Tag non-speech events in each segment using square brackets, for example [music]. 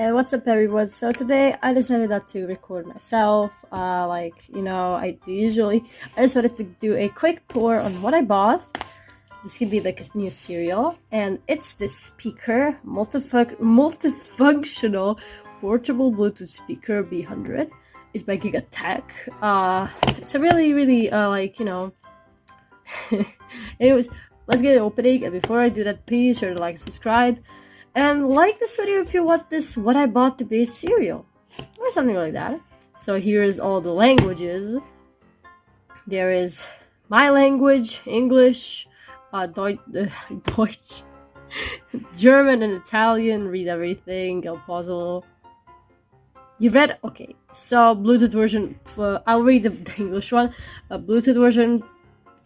What's up everyone? So today I decided not to record myself, uh, like, you know, I do usually. I just wanted to do a quick tour on what I bought. This could be like a new cereal. And it's this speaker, multifun multifunctional portable Bluetooth speaker B100. It's by Gigatech. Uh, it's a really, really, uh, like, you know... [laughs] Anyways, let's get it opening. And before I do that, please sure to like subscribe. And like this video if you want this what I bought to be a cereal. Or something like that. So here's all the languages. There is my language, English, uh, [laughs] Deutsch, uh, [laughs] Deutsch German and Italian, read everything, a little. You read? Okay, so Bluetooth version, I'll read the, [laughs] the English one. Uh, Bluetooth version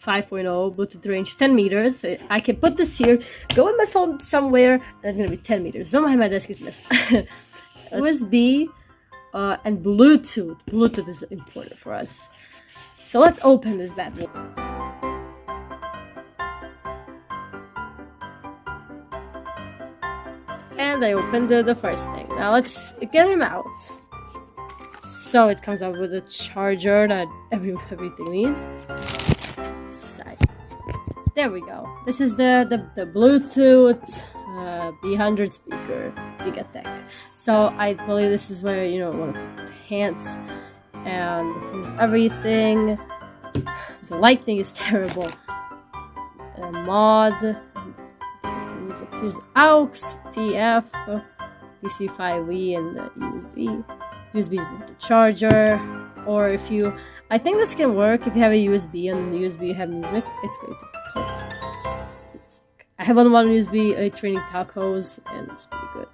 5.0 Bluetooth range 10 meters. I can put this here, go with my phone somewhere, and it's gonna be 10 meters. Don't mind my desk is messed. [laughs] USB uh, and Bluetooth. Bluetooth is important for us. So let's open this bad boy. And I opened the, the first thing. Now let's get him out. So it comes out with a charger that every, [laughs] everything needs. There we go. This is the, the, the Bluetooth uh, B100 speaker, Gigatech. So I believe this is where, you know, to put the pants. And here's everything. The lighting is [laughs] terrible. A mod. Here's AUX, TF, DC5V, and the USB. USB is the charger. Or if you, I think this can work if you have a USB and the USB you have music, it's going to I have on one USB a uh, training tacos and it's pretty good.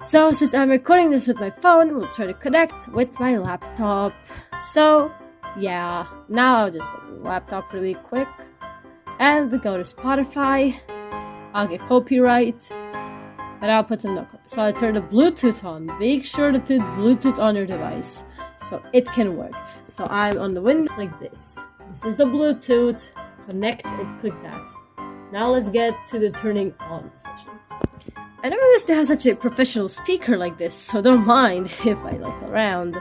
So since I'm recording this with my phone, we'll try to connect with my laptop. So yeah, now I'll just open the laptop really quick and go to Spotify. I'll get copyright, but I'll put some no. So I turn the Bluetooth on. Make sure to put Bluetooth on your device so it can work. So I'm on the Windows like this. This is the Bluetooth. Connect and click that. Now let's get to the turning on session. I never used to have such a professional speaker like this, so don't mind [laughs] if I look around.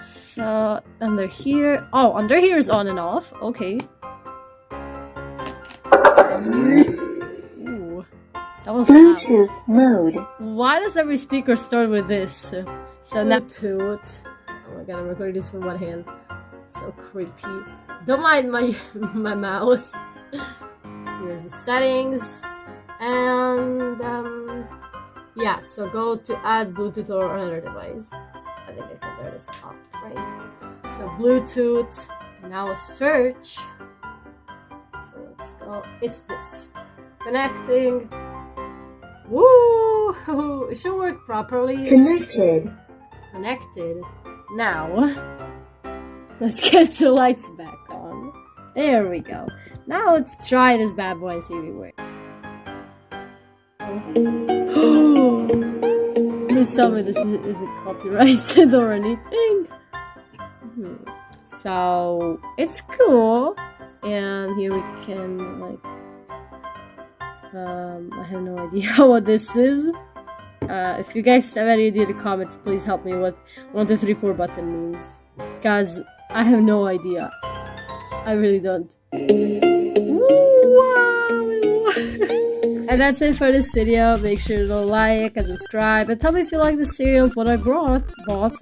So, under here... Oh, under here is on and off. Okay. Ooh. That was Bluetooth loud. mode. Why does every speaker start with this? So now Bluetooth. Oh my god, I'm recording this with one hand. So creepy. Don't mind my [laughs] my mouse. Here's the settings. And um, yeah, so go to add Bluetooth or another device. I think I can turn this off, right? So Bluetooth, now search. So let's go, it's this. Connecting. Woo! [laughs] It should work properly. Connected. Connected. Now, [laughs] let's get the lights back on. There we go. Now let's try this bad boy and see if it works. [gasps] Please tell me this isn't copyrighted [laughs] or anything. So it's cool, and here we can like. Um, I have no idea [laughs] what this is. Uh, if you guys have any idea in the comments, please help me what 1, 2, 3, 4 button means. Because I have no idea. I really don't. and that's it for this video. Make sure to like and subscribe. And tell me if you like the cereal, what I brought. Bought.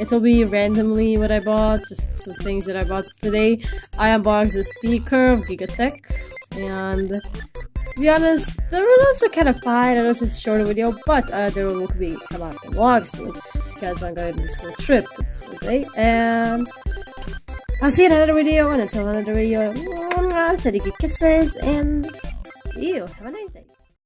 It'll be randomly what I bought, just some things that I bought today. I unboxed the speaker of Gigatech. And to be honest, the results were kind of fine. I know this is a shorter video, but uh, there will be come out the vlog soon because I'm going on this whole trip today. And I'll see you in another video, and until another video, you kisses, and you have a nice